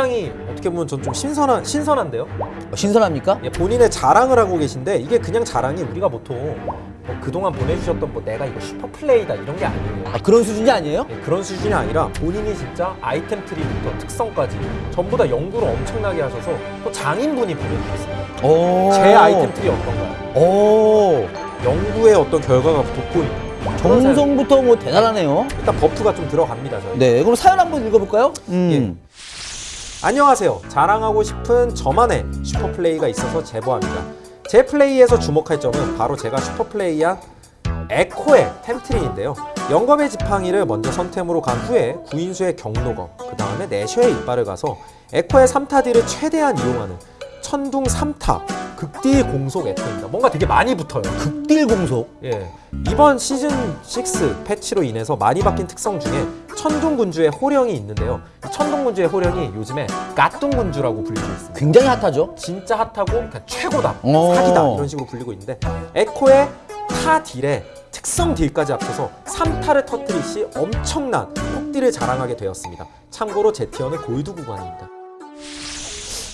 굉장히 어떻게 보면 전 좀 신선한 신선한데요. 어, 신선합니까? 예, 본인의 자랑을 하고 계신데 이게 그냥 자랑이 우리가 보통 뭐 그동안 보내주셨던 뭐 내가 이거 super play다 이런 게 아니에요. 아, 그런 수준이 아니에요? 예, 그런 수준이 아니라 본인이 진짜 아이템 tree부터 특성까지 전부 다 연구를 엄청나게 하셔서 또 장인분이 보내주셨어요. 오. 제 아이템 트리 어떤가요? 오. 연구의 어떤 결과가 돋보이는 정성부터 뭐 대단하네요. 일단 buff가 좀 들어갑니다 저희. 네, 그럼 사연 한번 읽어볼까요? 음. 안녕하세요. 자랑하고 싶은 저만의 super play가 있어서 제보합니다. 제 플레이에서 주목할 점은 바로 제가 super play한 에코의 템tree인데요. 영겁의 지팡이를 먼저 선템으로 간 후에 구인수의 격노검, 그 다음에 내셔의 이빨을 가서 에코의 3타 딜을 최대한 이용하는 천둥 3타 극딜 공속 에코입니다. 뭔가 되게 많이 붙어요. 극딜 공속. 예. 이번 시즌 6 패치로 인해서 많이 바뀐 특성 중에 천둥 군주의 호령이 있는데요. 이 천둥군주의 호령이 요즘에 갓둥군주라고 불리고 있습니다. 굉장히 핫하죠? 진짜 핫하고 그냥 최고다, 어. 사기다 이런 식으로 불리고 있는데 에코의 타 딜에 특성 딜까지 합쳐서 3타를 터뜨릴 시 엄청난 폭딜을 자랑하게 되었습니다. 참고로 제 tier는 골드 구간입니다.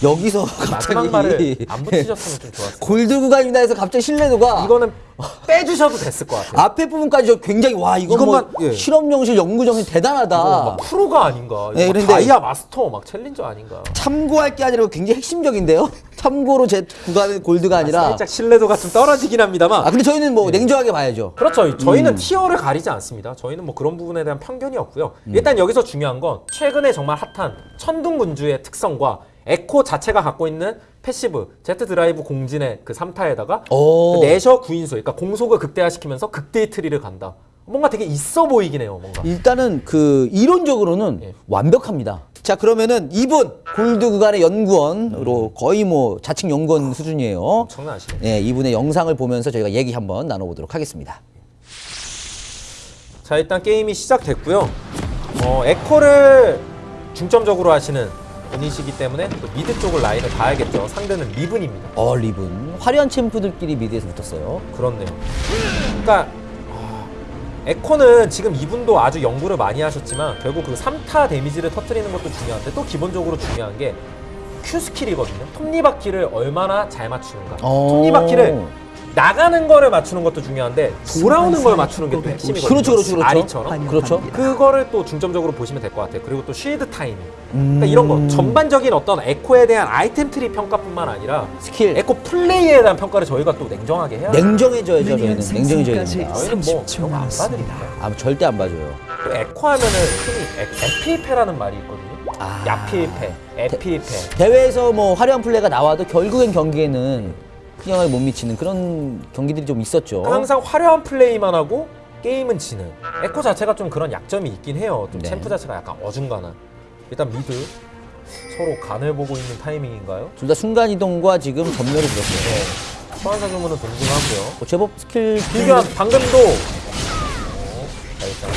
여기서 마지막 갑자기 말을 안 붙이셨으면 좀 좋았어요. 골드 구간입니다 해서 갑자기 신뢰도가 이거는 빼주셔도 됐을 것 같아요. 앞에 부분까지 저 굉장히 와 이건 뭐 이것만, 예. 실험 정신 연구 정신 대단하다. 막 프로가 아닌가? 네, 그런데- 다이아 마스터 막 챌린저 아닌가? 참고할 게 아니라 굉장히 핵심적인데요. 참고로 제 구간은 골드가 아니라 살짝 신뢰도가 좀 떨어지긴 합니다만. 아 근데 저희는 뭐 냉정하게 봐야죠. 그렇죠. 저희는 음. tier를 가리지 않습니다. 저희는 뭐 그런 부분에 대한 편견이 없고요. 일단 여기서 중요한 건 최근에 정말 핫한 천둥군주의 특성과 에코 자체가 갖고 있는 passive Z 드라이브 공진의 그 3타에다가 오. 그 내셔 구인수 그러니까 공속을 극대화시키면서 극딜의 tree를 간다. 뭔가 되게 있어 보이긴 해요. 뭔가. 일단은 그 이론적으로는 예. 완벽합니다. 자 그러면은 이분 골드 구간의 연구원으로 거의 뭐 자칭 연구원 수준이에요. 장난하시네. 네, 이분의 영상을 보면서 저희가 얘기 한번 나눠보도록 하겠습니다. 자 일단 게임이 시작됐고요. 어, 에코를 중점적으로 하시는 분이시기 때문에 또 미드 쪽을 라인을 봐야겠죠. 상대는 리븐입니다. 어 리븐 화려한 챔프들끼리 미드에서 붙었어요. 그렇네요. 그러니까 아, 에코는 지금 이분도 아주 연구를 많이 하셨지만 결국 그 3타 데미지를 터트리는 것도 중요한데 또 기본적으로 중요한 게 Q skill이거든요. 톱니바퀴를 얼마나 잘 맞추는가. 어. 톱니바퀴를 나가는 거를 맞추는 것도 중요한데 돌아오는 걸 맞추는 게 또 핵심이거든요. 그렇죠, 그렇죠, 그렇죠. 아리처럼. 그렇죠. 그거를 또 중점적으로 보시면 될 것 같아요. 그리고 또 shield 타이밍. 음. 그러니까 이런 거 전반적인 어떤 에코에 대한 아이템 트리 평가뿐만 아니라 스킬 에코 플레이에 대한 평가를 저희가 또 냉정하게 해야 돼요. 냉정해져야 죠 저희는 냉정해져야 됩니다. 뭐 그런 거 안 봐드립니다. 아 절대 안 봐줘요. 또 에코 하면은 흔히 에, 에필패라는 말이 있거든요. 아. 야필패, 에필패. 대회에서 뭐 화려한 플레이가 나와도 결국엔 경기에는 영향을 못 미치는 그런 경기들이 좀 있었죠. 항상 화려한 플레이만 하고 게임은 지는. 에코 자체가 좀 그런 약점이 있긴 해요. 좀 네. 챔프 자체가 약간 어중간한. 일단 미드 서로 간을 보고 있는 타이밍인가요? 둘 다 순간 이동과 지금 점멸을 들었어요. 네. 소환사 주문은 동등하고요. 어, 제법 스킬 딜교환 방금도 어, 일단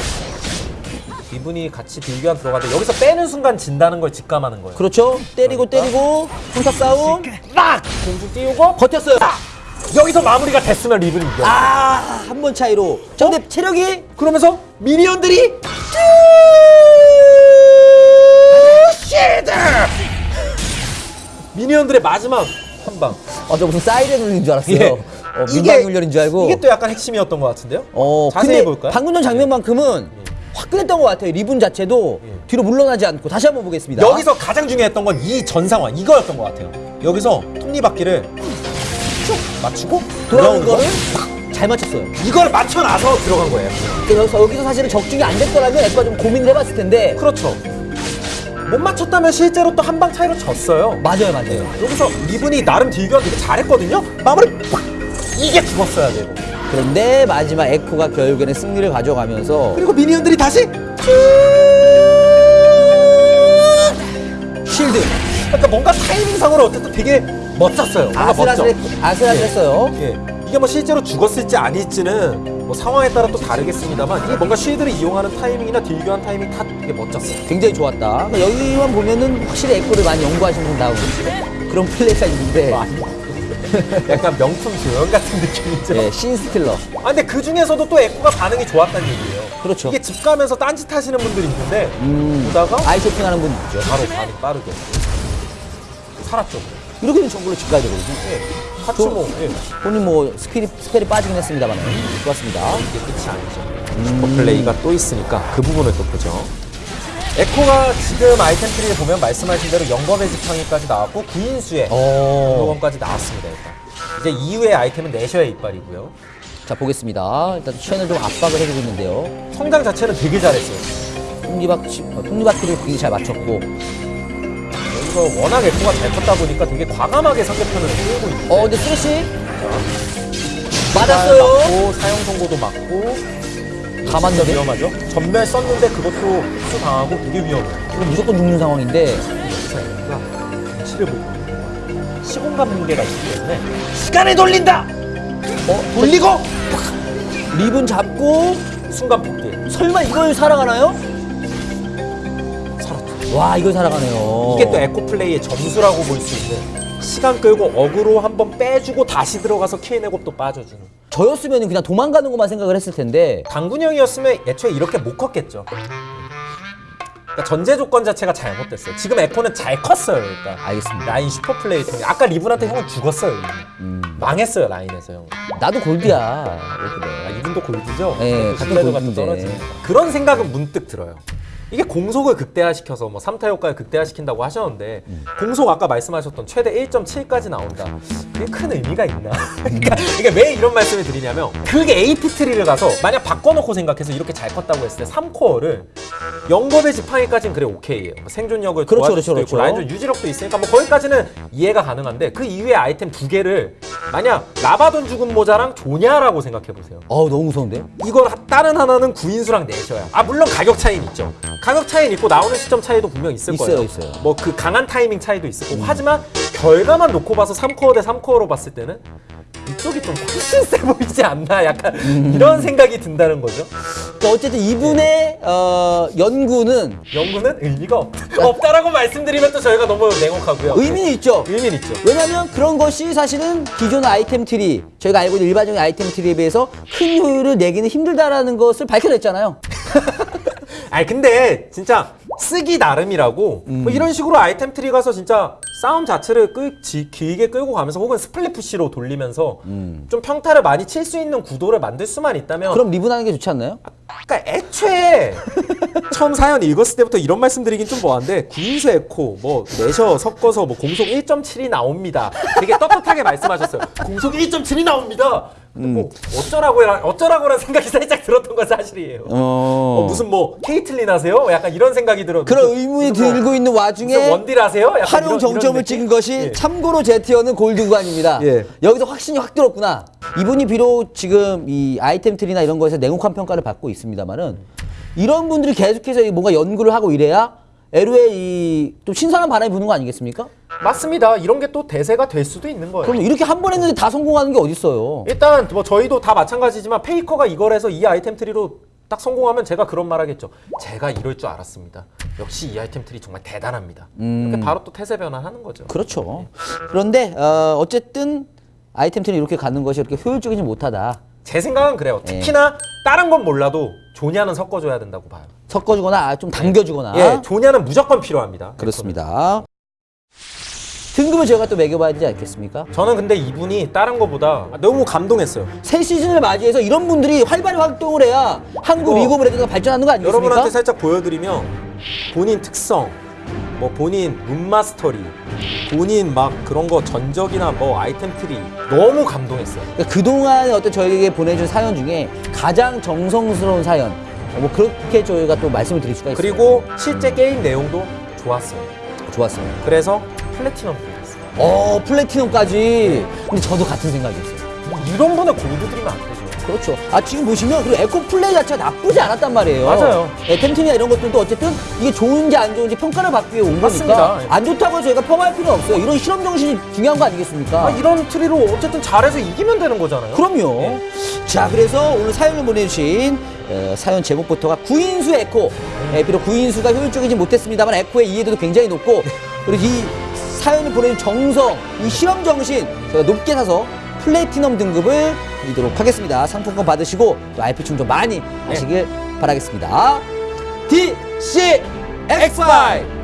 이분이 같이 딜교환 들어가는데 여기서 빼는 순간 진다는 걸 직감하는 거예요. 그렇죠. 때리고 그러니까. 때리고 평타 싸움 딱 공중 띄우고 버텼어요. 여기서 마무리가 됐으면 리븐이 이겨. 아 한 번 차이로. 자 근데 체력이 그러면서 미니언들이 쉴드 미니언들의 마지막 한 방. 아 저 무슨 사이렌 울린 줄 알았어요. 예. 어, 민방 훈련인 줄 알고. 이게 또 약간 핵심이었던 것 같은데요. 어 자세히 볼까요? 방금 전 장면만큼은 화끈했던 것 같아요. 리븐 자체도 예. 뒤로 물러나지 않고 다시 한번 보겠습니다. 여기서 가장 중요했던 건 이 전 상황 이거였던 것 같아요. 여기서 톱니바퀴를 쭉 맞추고 돌아오는 거를 거잘 맞췄어요. 이걸 맞춰놔서 들어간 거예요. 그러니까 여기서, 여기서 사실은 적중이 안 됐더라면 에스가 좀 고민을 해봤을 텐데 그렇죠. 못 맞췄다면 실제로 또 한 방 차이로 졌어요. 맞아요, 맞아요. 여기서 리븐이 나름 딜교환 되게 잘했거든요. 마무리 팍! 이게 죽었어야 되고. 그런데 마지막 에코가 결국에는 승리를 가져가면서 그리고 minion들이 다시 shield 그러니까 뭔가 타이밍상으로 어쨌든 되게 멋졌어요. 아슬아슬. 아슬아슬했어요. 예. 이게 뭐 실제로 죽었을지 아닐지는 뭐 상황에 따라 또 다르겠습니다만 이게 뭔가 shield를 이용하는 타이밍이나 deal교환 타이밍 다 되게 멋졌어요. 굉장히 좋았다. 그러니까 여기만 보면은 확실히 에코를 많이 연구하신 분 나오고 그런 플레이가 있는데 약간 명품 조연 같은 느낌이죠. 예, scene stealer. 아 근데 그 중에서도 또 에코가 반응이 좋았다는 얘기예요. 그렇죠. 이게 집 가면서 딴짓 하시는 분들이 있는데 음, 보다가 아이 쇼핑하는 분 있죠. 바로 반응 빠르게 살았죠. 이렇게 되면 정글로 집 가야 되거든요. 예. 같이 저- 뭐 예. 본인 뭐 skill이, spell이 빠지긴 했습니다만. 좋았습니다. 이게 끝이 아니죠. super play가 또 있으니까 그 부분을 또 보죠. 에코가 지금 아이템 트리에 보면 말씀하신 대로 영검의 지팡이까지 나왔고 구인수의 어. 영검까지 나왔습니다. 일단 이제 이후의 아이템은 내셔의 이빨이고요. 자, 보겠습니다. 일단 첸을 좀 압박을 해주고 있는데요. 성장 자체는 되게 잘했어요. 톱니바퀴, 어, 톱니바퀴를 굉장히 잘 맞췄고. 여기서 워낙 에코가 잘 컸다 보니까 되게 과감하게 상대편을 끌고 있는데 어, 근데 쓰레쉬? 맞았어요. 맞고 사용 선고도 맞고 맞는데? 위험하죠. 전멸 썼는데 그것도 흡수 당하고 되게 위험해요. 이거 무조건 죽는 상황인데. 보고 있는 거예요. 시공간 붕괴가 있기 때문에 시간을 돌린다. 어, 돌리고 리븐 잡고. 순간 폭기 설마 이걸 살아가나요? 살았죠. 와, 이걸 살아가네요. 이게 또 에코 플레이의 점수라고 볼 수 있는 시간 끌고 어그로 한번 빼주고 다시 들어가서 또 빠져주는. 저였으면 그냥 도망가는 것만 생각을 했을 텐데. 당군이 형이었으면 애초에 이렇게 못 컸겠죠. 그러니까 전제 조건 자체가 잘못됐어요. 지금 에코는 잘 컸어요, 일단. 알겠습니다. 라인 super play 통해. 아까 리븐한테 형은 죽었어요. 음. 망했어요, 라인에서 형. 나도 골드야. 아, 이분도 골드죠? 네, 그것도 같은 골드인데. 떨어지니까. 그런 생각은 문득 들어요. 이게 공속을 극대화시켜서 뭐 3타 효과를 극대화시킨다고 하셨는데 음. 공속 아까 말씀하셨던 최대 1.7까지 나온다. 그게 큰 의미가 있나? 그러니까 이게 왜 이런 말씀을 드리냐면 그게 AP 트리를 가서 만약 바꿔놓고 생각해서 이렇게 잘 컸다고 했을 때 3코어를 영겁의 지팡이까지는 그래 오케이예요. 뭐 생존력을 그렇죠, 그렇죠, 있고 그렇죠. 라인전 유지력도 있으니까 뭐 거기까지는 이해가 가능한데 그 이후에 아이템 두 개를 만약 라바돈 죽은 모자랑 조냐라고 생각해 보세요. 어우, 너무 무서운데? 이걸 하- 다른 하나는 구인수랑 내셔야. 아 물론 가격 차이는 있죠. 가격 차이는 있고 나오는 시점 차이도 분명 있을 있어요, 거예요. 있어요. 뭐 그 강한 타이밍 차이도 있을 거고. 하지만 결과만 놓고 봐서 3코어 대 3코어로 봤을 때는 이쪽이 좀 훨씬 세 보이지 않나? 약간 음. 이런 생각이 든다는 거죠. 그러니까 어쨌든 이분의 어, 연구는 연구는 의미가 없, 없다라고 말씀드리면 또 저희가 너무 냉혹하고요. 의미는 있죠. 의미는 있죠. 왜냐면 그런 것이 사실은 기존 아이템 트리, 저희가 알고 있는 일반적인 아이템 트리에 비해서 큰 효율을 내기는 힘들다라는 것을 밝혀냈잖아요. 아니 근데 진짜 쓰기 나름이라고 음. 뭐 이런 식으로 아이템 트리 가서 진짜 싸움 자체를 끌, 지, 길게 끌고 가면서 혹은 split push로 돌리면서 좀 평타를 많이 칠 수 있는 구도를 만들 수만 있다면 음. 그럼 리븐하는 게 좋지 않나요? 그러니까 애초에 처음 사연 읽었을 때부터 이런 말씀드리긴 좀 뭐한데 구인수 에코 뭐 내셔 섞어서 뭐 공속 1.7이 나옵니다. 되게 떳떳하게 말씀하셨어요. 공속 1.7이 나옵니다. 근데 뭐 어쩌라고 해라 어쩌라고라는 생각이 살짝 들었던 건 사실이에요. 어, 무슨 뭐 케이틀린 하세요? 약간 이런 생각이 들어. 그런 의문이 뭐- 들고 있는 무슨 와중에 원딜 하세요? 활용 이런- 이런 정점을 느낌? 찍은 것이 예. 참고로 제티어는 골드 구간입니다. 예. 여기서 확신이 확 들었구나. 이분이 비록 지금 이 아이템 트리나 이런 거에서 냉혹한 평가를 받고 있습니다만은 이런 분들이 계속해서 뭔가 연구를 하고 이래야 LOL에 이 또 신선한 바람이 부는 거 아니겠습니까? 맞습니다. 이런 게 또 대세가 될 수도 있는 거예요. 그럼 이렇게 한 번 했는데 다 성공하는 게 어딨어요? 일단 뭐 저희도 다 마찬가지지만 페이커가 이걸 해서 이 아이템 트리로 딱 성공하면 제가 그런 말 하겠죠. 제가 이럴 줄 알았습니다. 역시 이 아이템 트리 정말 대단합니다. 이렇게 바로 또 태세 변화하는 거죠. 그렇죠. 그런데 어, 어쨌든 아이템 트리 이렇게 가는 것이 이렇게 효율적이지 못하다. 제 생각은 그래요. 예. 특히나 다른 건 몰라도 조냐는 섞어줘야 된다고 봐요. 섞어주거나 아, 좀 당겨주거나. 예, 조냐는 무조건 필요합니다. 그렇습니다. 등급을 저희가 또 매겨봐야 되지 않겠습니까? 저는 근데 이분이 다른 거보다 너무 감동했어요. 새 시즌을 맞이해서 이런 분들이 활발히 활동을 해야 한국 리그 오브 레전드가 발전하는 거 아니겠습니까? 여러분한테 살짝 보여드리면 본인 특성, 뭐 본인 rune mastery, 본인 막 그런 거 전적이나 뭐 아이템 트리 너무 감동했어요. 그러니까 그동안 어떤 저희에게 보내준 사연 중에 가장 정성스러운 사연 어, 뭐 그렇게 저희가 또 말씀을 드릴 수가 있어요. 그리고 실제 게임 내용도 좋았어요. 좋았어요. 그래서 플래티넘 드렸어요. 어 platinum까지. 근데 저도 같은 생각이었어요. 이런 분에 골드 드리면 안 되죠. 그렇죠. 아 지금 보시면 그리고 에코 플레이 자체가 나쁘지 않았단 말이에요. 맞아요. 예, 템트리나 이런 것들도 어쨌든 이게 좋은지 안 좋은지 평가를 받기 위해 온 맞습니다. 거니까 예. 안 좋다고 저희가 폄하할 필요 없어요. 이런 실험 정신이 중요한 거 아니겠습니까? 아, 이런 트리로 어쨌든 잘해서 이기면 되는 거잖아요. 그럼요. 예. 자, 그래서 오늘 사연을 보내주신 어, 사연 제목부터가 구인수 에코. 예, 비록 구인수가 효율적이지 못했습니다만 에코의 이해도도 굉장히 높고 그리고 이 사연을 보내준 정성, 이 실험 정신 제가 높게 사서 플래티넘 등급을 드리도록 하겠습니다. 상품권 받으시고 또 IP 충전 많이 하시길 바라겠습니다. DC X5